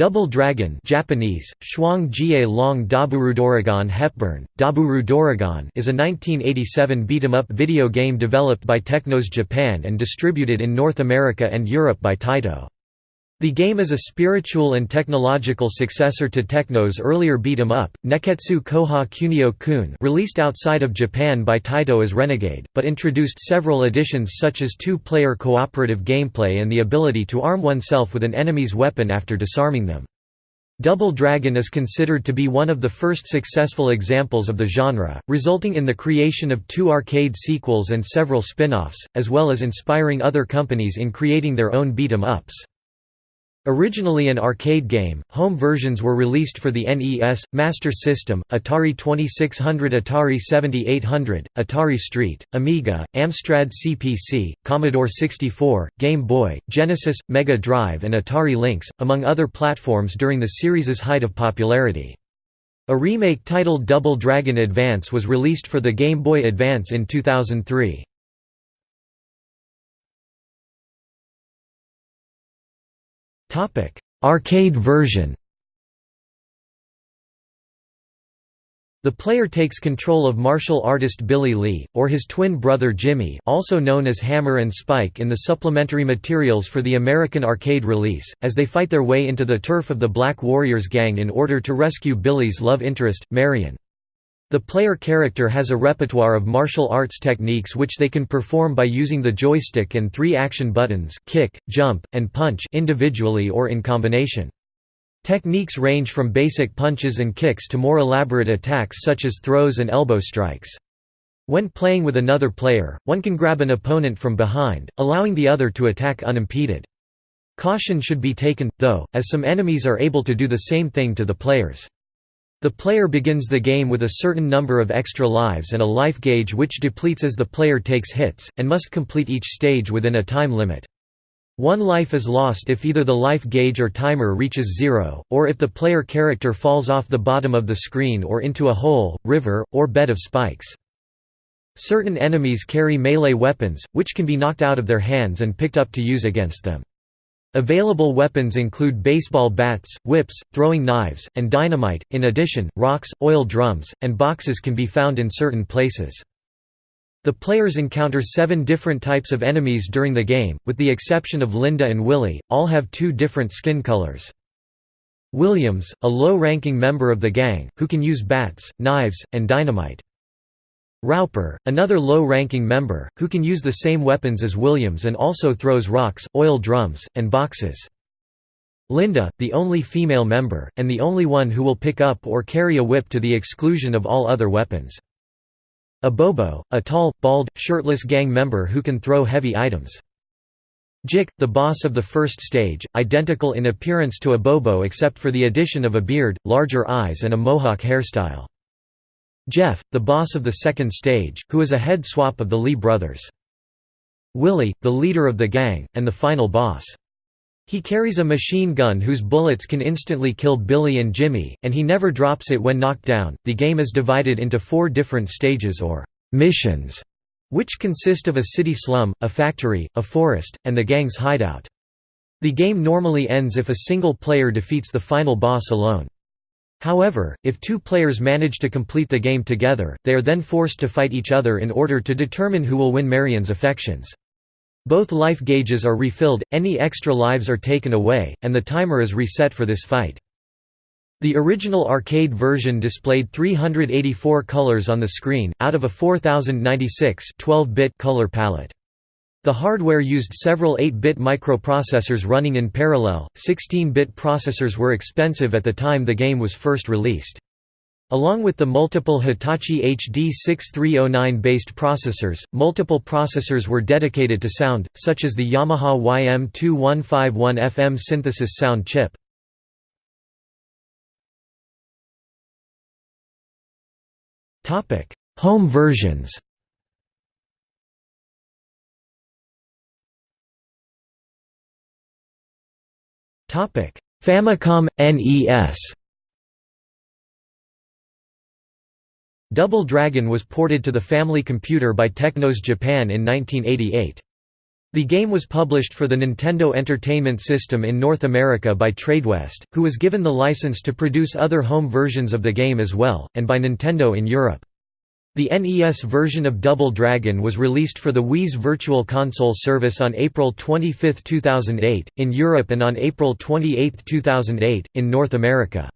Double Dragon Japanese, Shuang Jie Long Daburudoragon Hepburn, Daburu Doragon is a 1987 beat-em-up video game developed by Technos Japan and distributed in North America and Europe by Taito. The game is a spiritual and technological successor to Technos' earlier beat-em-up, Nekketsu Koha Kunio Kun released outside of Japan by Taito as Renegade, but introduced several additions such as two-player cooperative gameplay and the ability to arm oneself with an enemy's weapon after disarming them. Double Dragon is considered to be one of the first successful examples of the genre, resulting in the creation of two arcade sequels and several spin-offs, as well as inspiring other companies in creating their own beat-em-ups. Originally an arcade game, home versions were released for the NES, Master System, Atari 2600 Atari 7800, Atari ST, Amiga, Amstrad CPC, Commodore 64, Game Boy, Genesis, Mega Drive and Atari Lynx, among other platforms during the series' height of popularity. A remake titled Double Dragon Advance was released for the Game Boy Advance in 2003. Topic: Arcade version. The player takes control of martial artist Billy Lee, or his twin brother Jimmy also known as Hammer and Spike in the supplementary materials for the American arcade release, as they fight their way into the turf of the Black Warriors gang in order to rescue Billy's love interest, Marion. The player character has a repertoire of martial arts techniques which they can perform by using the joystick and three action buttons kick, jump, and punch individually or in combination. Techniques range from basic punches and kicks to more elaborate attacks such as throws and elbow strikes. When playing with another player, one can grab an opponent from behind, allowing the other to attack unimpeded. Caution should be taken, though, as some enemies are able to do the same thing to the players. The player begins the game with a certain number of extra lives and a life gauge which depletes as the player takes hits, and must complete each stage within a time limit. One life is lost if either the life gauge or timer reaches zero, or if the player character falls off the bottom of the screen or into a hole, river, or bed of spikes. Certain enemies carry melee weapons, which can be knocked out of their hands and picked up to use against them. Available weapons include baseball bats, whips, throwing knives, and dynamite. In addition, rocks, oil drums, and boxes can be found in certain places. The players encounter seven different types of enemies during the game, with the exception of Linda and Willie, all have two different skin colors. Williams, a low-ranking member of the gang, who can use bats, knives, and dynamite. Roper, another low-ranking member, who can use the same weapons as Williams and also throws rocks, oil drums, and boxes. Linda, the only female member, and the only one who will pick up or carry a whip to the exclusion of all other weapons. Abobo, a tall, bald, shirtless gang member who can throw heavy items. Jick, the boss of the first stage, identical in appearance to Abobo except for the addition of a beard, larger eyes and a mohawk hairstyle. Jeff, the boss of the second stage, who is a head swap of the Lee brothers. Willie, the leader of the gang, and the final boss. He carries a machine gun whose bullets can instantly kill Billy and Jimmy, and he never drops it when knocked down. The game is divided into four different stages or missions, which consist of a city slum, a factory, a forest, and the gang's hideout. The game normally ends if a single player defeats the final boss alone. However, if two players manage to complete the game together, they are then forced to fight each other in order to determine who will win Marion's affections. Both life gauges are refilled, any extra lives are taken away, and the timer is reset for this fight. The original arcade version displayed 384 colors on the screen, out of a 4096 12-bit color palette. The hardware used several 8-bit microprocessors running in parallel, 16-bit processors were expensive at the time the game was first released. Along with the multiple Hitachi HD 6309-based processors, multiple processors were dedicated to sound, such as the Yamaha YM2151 FM synthesis sound chip. Home versions Famicom NES. Double Dragon was ported to the Family Computer by Technos Japan in 1988. The game was published for the Nintendo Entertainment System in North America by Tradewest, who was given the license to produce other home versions of the game as well, and by Nintendo in Europe. The NES version of Double Dragon was released for the Wii's Virtual Console service on April 25, 2008, in Europe and on April 28, 2008, in North America.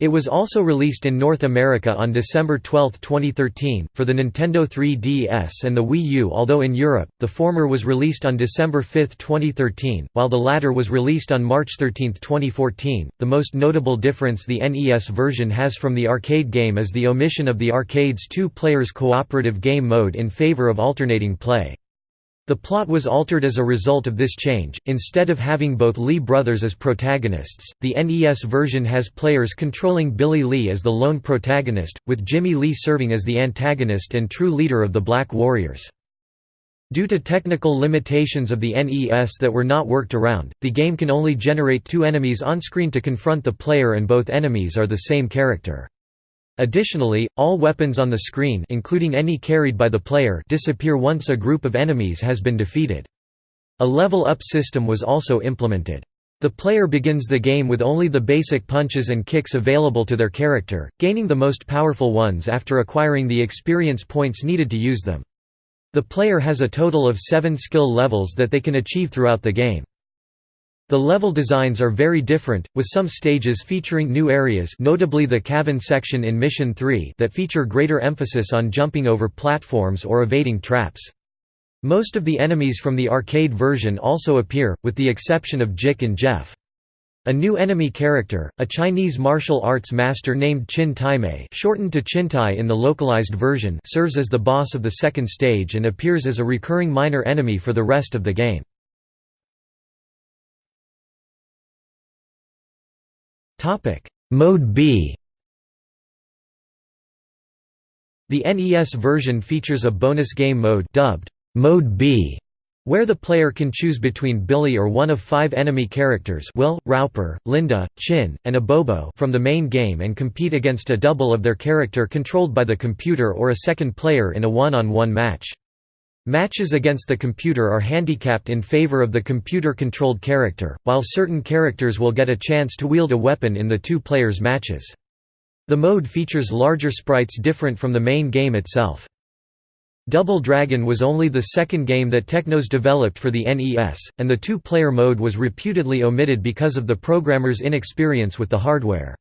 It was also released in North America on December 12, 2013, for the Nintendo 3DS and the Wii U although in Europe, the former was released on December 5, 2013, while the latter was released on March 13, 2014. The most notable difference the NES version has from the arcade game is the omission of the arcade's two players cooperative game mode in favor of alternating play. The plot was altered as a result of this change, instead of having both Lee brothers as protagonists, the NES version has players controlling Billy Lee as the lone protagonist, with Jimmy Lee serving as the antagonist and true leader of the Black Warriors. Due to technical limitations of the NES that were not worked around, the game can only generate two enemies on-screen to confront the player and both enemies are the same character. Additionally, all weapons on the screen including any carried by the player disappear once a group of enemies has been defeated. A level-up system was also implemented. The player begins the game with only the basic punches and kicks available to their character, gaining the most powerful ones after acquiring the experience points needed to use them. The player has a total of seven skill levels that they can achieve throughout the game. The level designs are very different, with some stages featuring new areas notably the cabin section in Mission 3 that feature greater emphasis on jumping over platforms or evading traps. Most of the enemies from the arcade version also appear, with the exception of Jick and Jeff. A new enemy character, a Chinese martial arts master named Chin Taimei shortened to Chintai in the localized version serves as the boss of the second stage and appears as a recurring minor enemy for the rest of the game. Topic: Mode B. The NES version features a bonus game mode dubbed Mode B, where the player can choose between Billy or one of five enemy characters Will, Rowper, Linda, Chin, and Abobo from the main game and compete against a double of their character controlled by the computer or a second player in a one-on-one -on -one match. Matches against the computer are handicapped in favor of the computer-controlled character, while certain characters will get a chance to wield a weapon in the two players' matches. The mode features larger sprites different from the main game itself. Double Dragon was only the second game that Technos developed for the NES, and the two-player mode was reputedly omitted because of the programmer's inexperience with the hardware.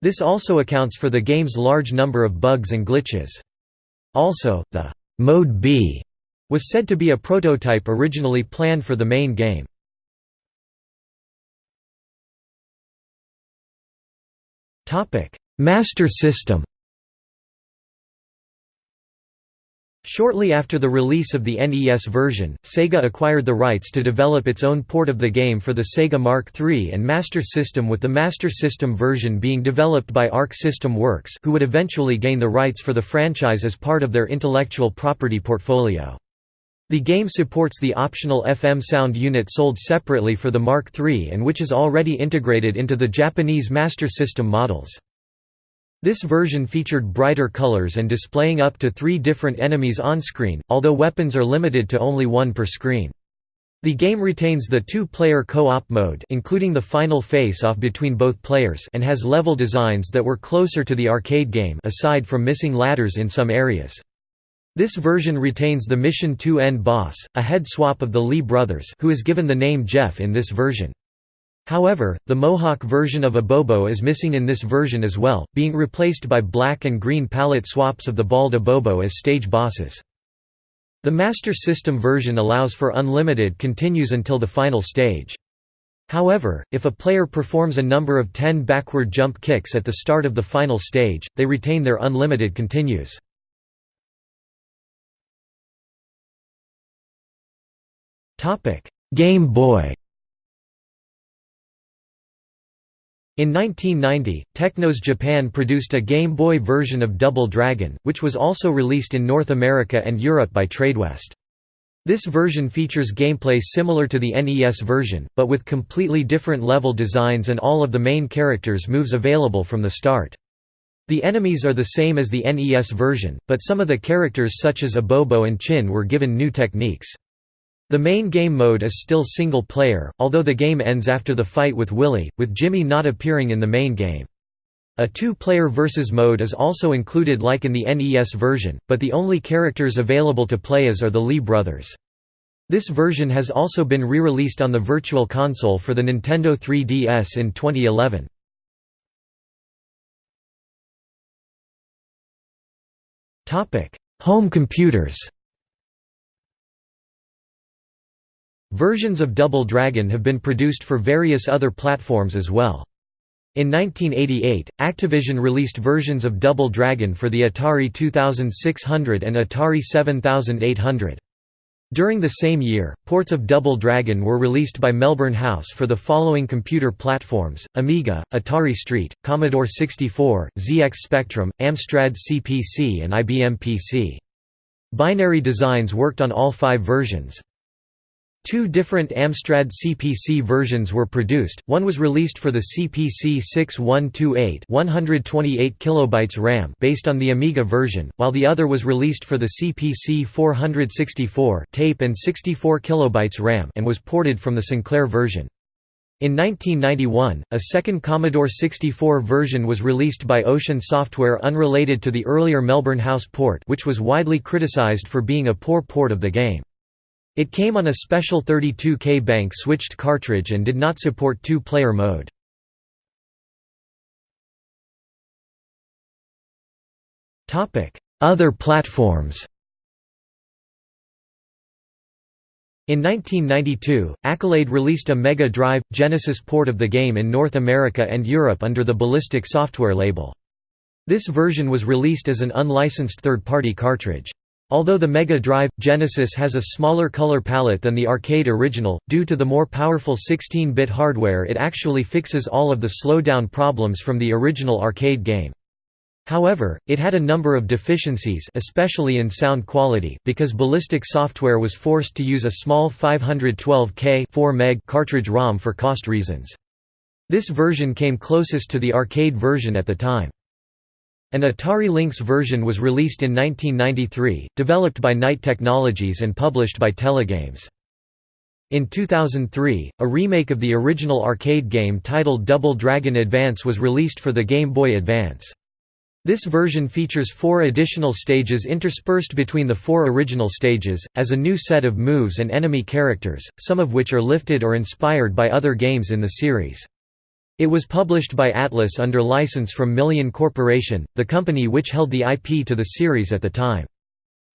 This also accounts for the game's large number of bugs and glitches. Also, the Mode B was said to be a prototype originally planned for the main game. Master System Shortly after the release of the NES version, Sega acquired the rights to develop its own port of the game for the Sega Mark III and Master System with the Master System version being developed by Arc System Works who would eventually gain the rights for the franchise as part of their intellectual property portfolio. The game supports the optional FM sound unit sold separately for the Mark III and which is already integrated into the Japanese Master System models. This version featured brighter colors and displaying up to three different enemies on-screen, although weapons are limited to only one per screen. The game retains the two-player co-op mode including the final face-off between both players and has level designs that were closer to the arcade game aside from missing ladders in some areas. This version retains the Mission 2 end boss, a head swap of the Lee brothers who is given the name Jeff in this version. However, the Mohawk version of Abobo is missing in this version as well, being replaced by black and green palette swaps of the bald Abobo as stage bosses. The Master System version allows for unlimited continues until the final stage. However, if a player performs a number of 10 backward jump kicks at the start of the final stage, they retain their unlimited continues. Game Boy In 1990, Technos Japan produced a Game Boy version of Double Dragon, which was also released in North America and Europe by Tradewest. This version features gameplay similar to the NES version, but with completely different level designs and all of the main characters' moves available from the start. The enemies are the same as the NES version, but some of the characters such as Abobo and Chin were given new techniques. The main game mode is still single player, although the game ends after the fight with Willy, with Jimmy not appearing in the main game. A two-player versus mode is also included like in the NES version, but the only characters available to play as are the Lee brothers. This version has also been re-released on the Virtual Console for the Nintendo 3DS in 2011. Home computers Versions of Double Dragon have been produced for various other platforms as well. In 1988, Activision released versions of Double Dragon for the Atari 2600 and Atari 7800. During the same year, ports of Double Dragon were released by Melbourne House for the following computer platforms, Amiga, Atari ST, Commodore 64, ZX Spectrum, Amstrad CPC and IBM PC. Binary Designs worked on all five versions. Two different Amstrad CPC versions were produced, one was released for the CPC 6128 128 kilobytes RAM based on the Amiga version, while the other was released for the CPC 464 tape and 64 kilobytes RAM and was ported from the Sinclair version. In 1991, a second Commodore 64 version was released by Ocean Software unrelated to the earlier Melbourne House port which was widely criticized for being a poor port of the game. It came on a special 32K bank switched cartridge and did not support two-player mode. Other platforms In 1992, Accolade released a Mega Drive Genesis port of the game in North America and Europe under the Ballistic software label. This version was released as an unlicensed third-party cartridge. Although the Mega Drive Genesis has a smaller color palette than the arcade original, due to the more powerful 16-bit hardware it actually fixes all of the slowdown problems from the original arcade game. However, it had a number of deficiencies especially in sound quality because Ballistic software was forced to use a small 512K 4 meg cartridge ROM for cost reasons. This version came closest to the arcade version at the time. An Atari Lynx version was released in 1993, developed by Knight Technologies and published by Telegames. In 2003, a remake of the original arcade game titled Double Dragon Advance was released for the Game Boy Advance. This version features four additional stages interspersed between the four original stages, as a new set of moves and enemy characters, some of which are lifted or inspired by other games in the series. It was published by Atlus under license from Million Corporation, the company which held the IP to the series at the time.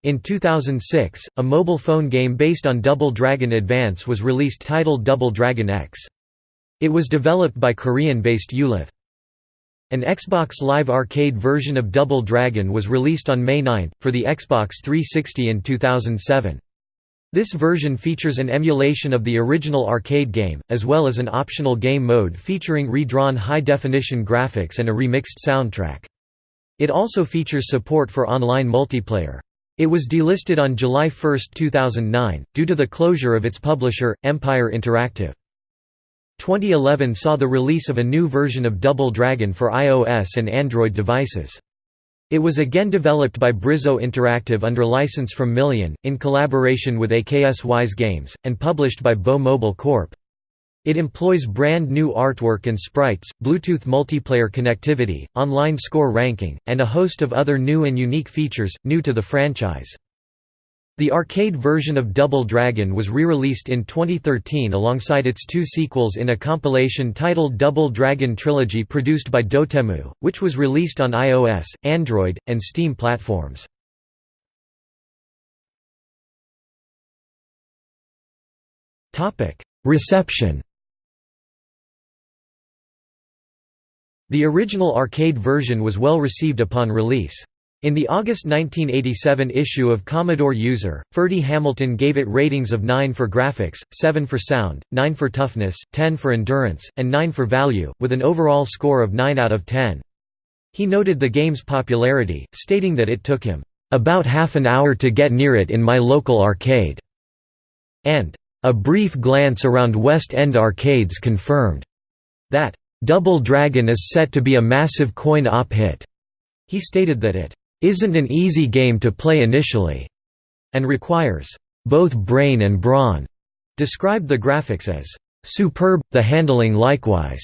In 2006, a mobile phone game based on Double Dragon Advance was released titled Double Dragon X. It was developed by Korean-based Ulith. An Xbox Live Arcade version of Double Dragon was released on May 9, for the Xbox 360 in 2007. This version features an emulation of the original arcade game, as well as an optional game mode featuring redrawn high-definition graphics and a remixed soundtrack. It also features support for online multiplayer. It was delisted on July 1, 2009, due to the closure of its publisher, Empire Interactive. 2011 saw the release of a new version of Double Dragon for iOS and Android devices. It was again developed by Brizo Interactive under license from Million, in collaboration with AKS Wise Games, and published by Bow Mobile Corp. It employs brand new artwork and sprites, Bluetooth multiplayer connectivity, online score ranking, and a host of other new and unique features, new to the franchise. The arcade version of Double Dragon was re-released in 2013 alongside its two sequels in a compilation titled Double Dragon Trilogy produced by Dotemu, which was released on iOS, Android, and Steam platforms. Reception The original arcade version was well received upon release. In the August 1987 issue of Commodore User, Ferdy Hamilton gave it ratings of 9 for graphics, 7 for sound, 9 for toughness, 10 for endurance, and 9 for value, with an overall score of 9 out of 10. He noted the game's popularity, stating that it took him, "...about half an hour to get near it in my local arcade," and, "...a brief glance around West End arcades confirmed," that, "...Double Dragon is set to be a massive coin-op hit." He stated that it isn't an easy game to play initially, and requires both brain and brawn, described the graphics as superb, the handling likewise,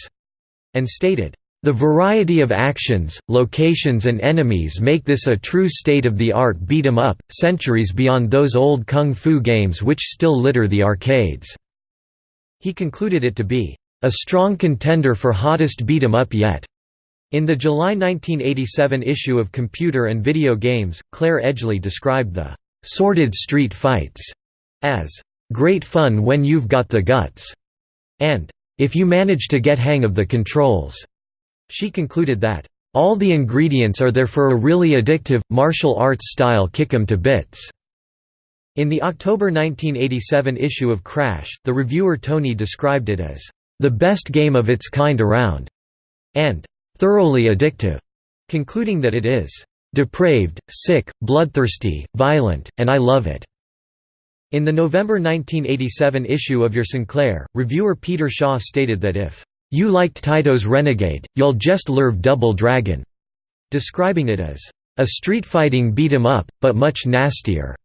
and stated, the variety of actions, locations and enemies make this a true state-of-the-art beat-em-up, centuries beyond those old kung fu games which still litter the arcades." He concluded it to be, "...a strong contender for hottest beat-em-up yet." In the July 1987 issue of Computer and Video Games, Clare Edgeley described the "...sordid street fights," as, "...great fun when you've got the guts," and, "...if you manage to get hang of the controls." She concluded that, "...all the ingredients are there for a really addictive, martial arts style kick 'em to bits." In the October 1987 issue of Crash, the reviewer Tony described it as, "...the best game of its kind around," and "...thoroughly addictive," concluding that it is, "...depraved, sick, bloodthirsty, violent, and I love it." In the November 1987 issue of Your Sinclair, reviewer Peter Shaw stated that if you liked Taito's Renegade, you'll just love Double Dragon, describing it as a street fighting beat 'em up, but much nastier,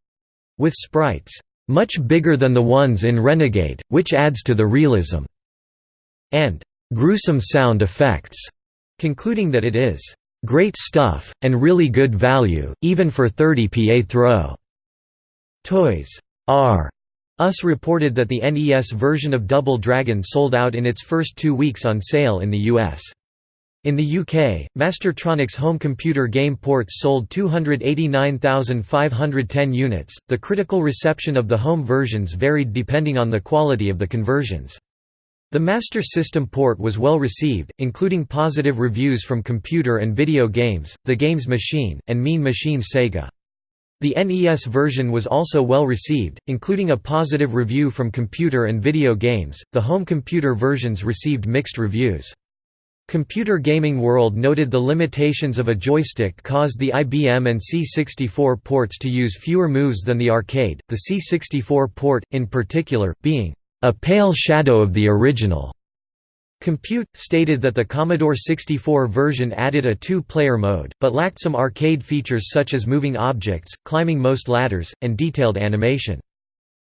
with sprites much bigger than the ones in Renegade, which adds to the realism, and gruesome sound effects, concluding that it is great stuff, and really good value, even for 30 PA throw. Toys R Us reported that the NES version of Double Dragon sold out in its first two weeks on sale in the US. In the UK, Mastertronic's home computer game ports sold 289,510 units. The critical reception of the home versions varied depending on the quality of the conversions. The Master System port was well received, including positive reviews from Computer and Video Games, The Games Machine, and Mean Machine Sega. The NES version was also well received, including a positive review from Computer and Video Games. The home computer versions received mixed reviews. Computer Gaming World noted the limitations of a joystick caused the IBM and C64 ports to use fewer moves than the arcade, the C64 port, in particular, being a pale shadow of the original. Compute, stated that the Commodore 64 version added a two-player mode, but lacked some arcade features such as moving objects, climbing most ladders, and detailed animation.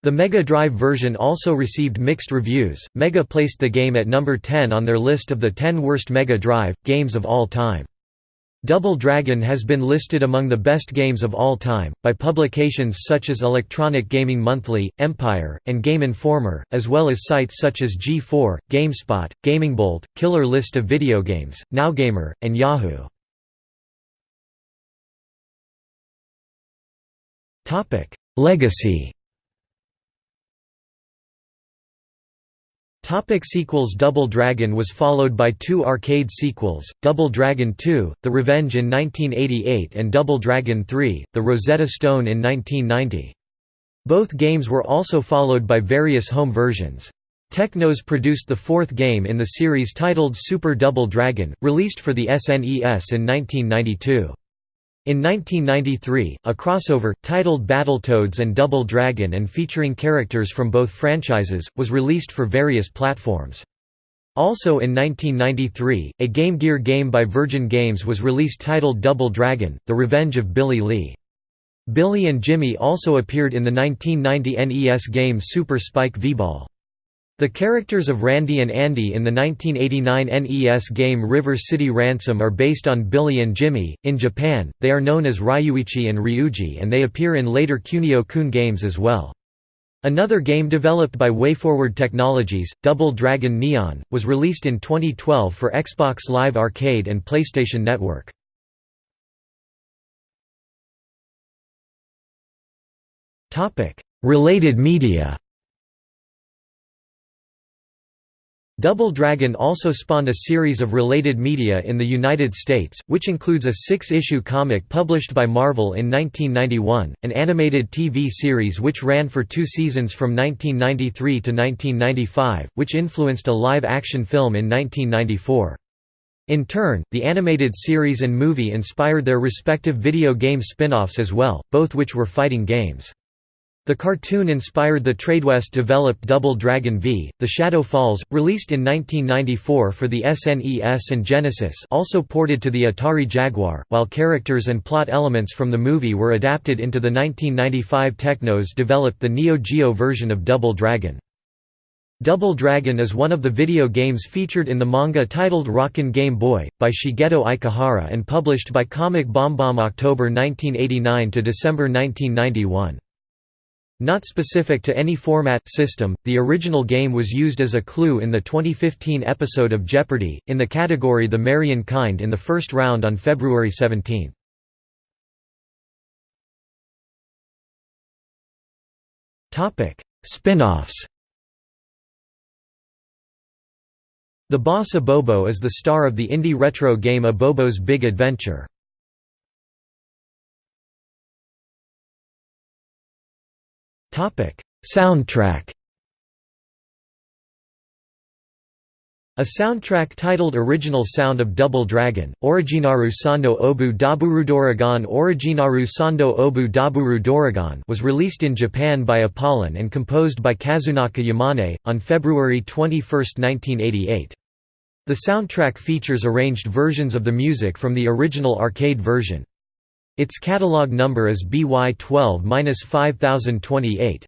The Mega Drive version also received mixed reviews. Mega placed the game at number 10 on their list of the 10 worst Mega Drive games of all time. Double Dragon has been listed among the best games of all time, by publications such as Electronic Gaming Monthly, Empire, and Game Informer, as well as sites such as G4, GameSpot, GamingBolt, Killer List of Video Games, NowGamer, and Yahoo. Legacy Topic sequels Double Dragon was followed by two arcade sequels, Double Dragon 2, The Revenge in 1988 and Double Dragon 3, The Rosetta Stone in 1990. Both games were also followed by various home versions. Technos produced the fourth game in the series titled Super Double Dragon, released for the SNES in 1992. In 1993, a crossover, titled Battletoads and Double Dragon and featuring characters from both franchises, was released for various platforms. Also in 1993, a Game Gear game by Virgin Games was released titled Double Dragon, The Revenge of Billy Lee. Billy and Jimmy also appeared in the 1990 NES game Super Spike V-Ball. The characters of Randy and Andy in the 1989 NES game River City Ransom are based on Billy and Jimmy. In Japan, they are known as Ryuichi and Ryuji and they appear in later Kunio-kun games as well. Another game developed by WayForward Technologies, Double Dragon Neon, was released in 2012 for Xbox Live Arcade and PlayStation Network. Related media Double Dragon also spawned a series of related media in the United States, which includes a six-issue comic published by Marvel in 1991, an animated TV series which ran for two seasons from 1993 to 1995, which influenced a live-action film in 1994. In turn, the animated series and movie inspired their respective video game spin-offs as well, both which were fighting games. The cartoon inspired the Tradewest-developed Double Dragon V, The Shadow Falls, released in 1994 for the SNES and Genesis also ported to the Atari Jaguar, while characters and plot elements from the movie were adapted into the 1995 Technos developed the Neo Geo version of Double Dragon. Double Dragon is one of the video games featured in the manga titled Rockin' Game Boy, by Shigeto Ikehara and published by Comic BomBom October 1989 to December 1991. Not specific to any format system, the original game was used as a clue in the 2015 episode of Jeopardy! in the category The Marian Kind in the first round on February 17. Spin-offs The boss Abobo is the star of the indie retro game Abobo's Big Adventure. Soundtrack A soundtrack titled Original Sound of Double Dragon, Originaru Sando Obu Daburu Doragon Originaru Sando Obu Daburu Doragon was released in Japan by Apollon and composed by Kazunaka Yamane, on February 21, 1988. The soundtrack features arranged versions of the music from the original arcade version. Its catalog number is BY12-5028.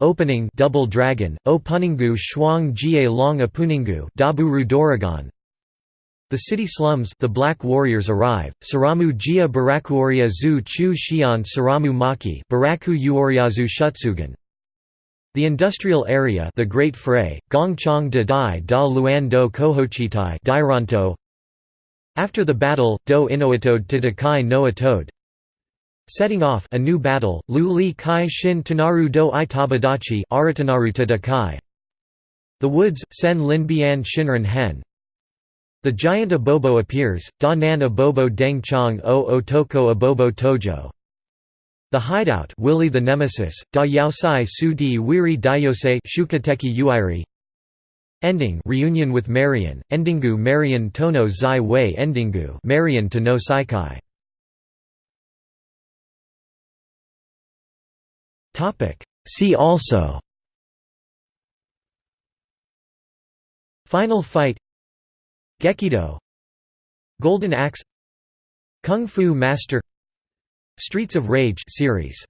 Opening Double Dragon, O Puningu Shuang Jie Long Apuningu Daburu Doragon The city slums The Black Warriors arrive, Saramu Jia Barakuoria Zu Chu Xian Saramu Maki Baraku Uoriazu Shutsugan the industrial area the Great Fray, Gongchang de Dai da Luan do Kohochitai Dairanto after the battle, Do Inoatode to Dakai no Atode Setting off a new battle, Lu Li Kai Shin Tanaru do Itabadachi The Woods, Sen Linbian Shinran Hen. The giant Abobo appears, Da Nan Abobo Deng Chang O Otoko Abobo Tojo. The Hideout Willy the Nemesis, Da Yaosai Su Di Wiri Dayose Shukateki Uiri Ending reunion with Marian, Endingu Marian Tono Zai Wei. Endingu Marian to no Saikai. See also. Final Fight. Gekido. Golden Axe. Kung Fu Master. Streets of Rage series